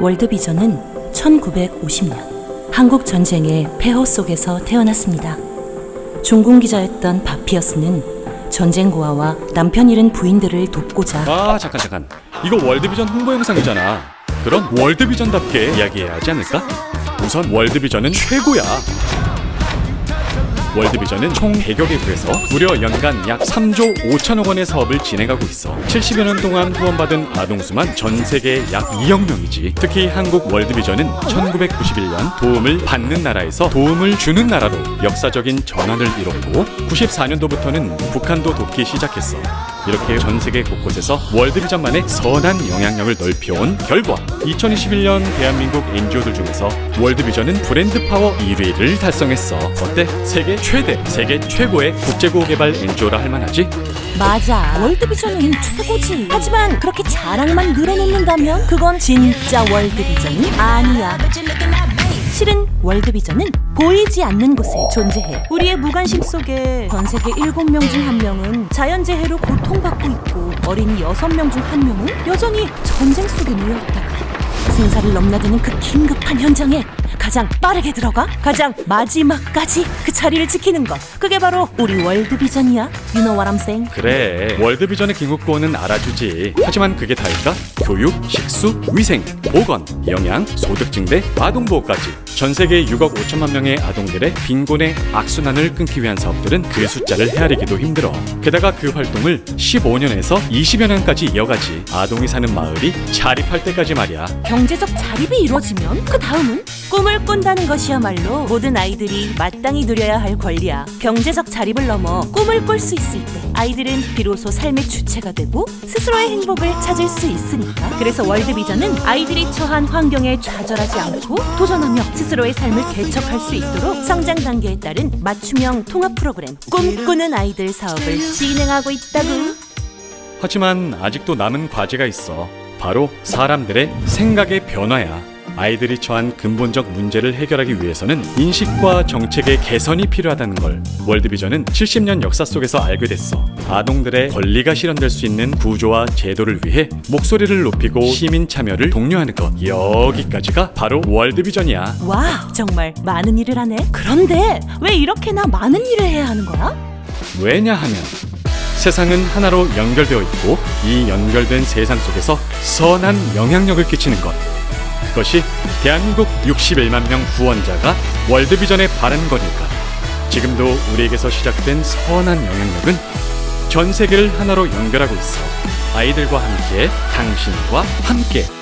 월드비전은 1950년 한국 전쟁의 폐허 속에서 태어났습니다. 종군 기자였던 바피어스는 전쟁 고아와 남편 잃은 부인들을 돕고자 아 잠깐 잠깐 이거 월드비전 홍보 영상이잖아 그럼 월드비전답게 이야기해야 하지 않을까? 우선 월드비전은 최고야 월드비전은 총 100여 개국에서 무려 연간 약 3조 5천억 원의 사업을 진행하고 있어. 70여 년 동안 후원받은 아동수만 전 세계 약 2억 명이지. 특히 한국 월드비전은 1991년 도움을 받는 나라에서 도움을 주는 나라로 역사적인 전환을 이뤘고 94년도부터는 북한도 돕기 시작했어 이렇게 전 세계 곳곳에서 월드비전만의 선한 영향력을 넓혀온 결과. 2021년 대한민국 NGO들 중에서 월드비전은 브랜드 파워 1위를 달성했어. 어때? 세계 최대, 세계 최고의 국제고 개발 NGO라 할 만하지? 맞아. 월드비전은 최고지. 하지만 그렇게 자랑만 늘어놓는다면 그건 진짜 월드비전이 아니야 실은 월드비전은 보이지 않는 곳에 존재해. 우리의 무관심 속에 전 세계 7명 중 한명은 자연재해로 고통받고 있고 어린이 6명 중 한명은 여전히 전쟁 속에 놓여있다 생사를 넘나드는 그 긴급한 현장에 가장 빠르게 들어가 가장 마지막까지 그 자리를 지키는 것. 그게 바로 우리 월드비전이야 You know? 그래. 월드비전의 긴급구호는 알아주지. 하지만 그게 다일까? 교육, 식수, 위생, 보건, 영양, 소득 증대, 아동보호까지 전 세계 6억 5천만 명의 아동들의 빈곤의 악순환을 끊기 위한 사업들은 그 숫자를 헤아리기도 힘들어 게다가 그 활동을 15년에서 20여 년까지 이어가지 아동이 사는 마을이 자립할 때까지 말이야 경제적 자립이 이루어지면 그 다음은 꿈을 꾼다는 것이야말로 모든 아이들이 마땅히 누려야 할 권리야. 경제적 자립을 넘어 꿈을 꿀 수 있을 때 아이들은 비로소 삶의 주체가 되고 스스로의 행복을 찾을 수 있으니까. 그래서 월드비전은 아이들이 처한 환경에 좌절하지 않고 도전하며 스스로의 삶을 개척할 수 있도록 성장 단계에 따른 맞춤형 통합 프로그램 꿈꾸는 아이들 사업을 진행하고 있다고. 하지만 아직도 남은 과제가 있어. 바로 사람들의 생각의 변화야. 아이들이 처한 근본적 문제를 해결하기 위해서는 인식과 정책의 개선이 필요하다는 걸 월드비전은 70년 역사 속에서 알게 됐어. 아동들의 권리가 실현될 수 있는 구조와 제도를 위해 목소리를 높이고 시민 참여를 독려하는 것. 여기까지가 바로 월드비전이야. 와, 정말 많은 일을 하네. 그런데 왜 이렇게나 많은 일을 해야 하는 거야? 왜냐하면 세상은 하나로 연결되어 있고 이 연결된 세상 속에서 선한 영향력을 끼치는 것. 그것이 대한민국 61만 명 후원자가 월드비전에 바른 거니까. 지금도 우리에게서 시작된 선한 영향력은 전 세계를 하나로 연결하고 있어. 아이들과 함께, 당신과 함께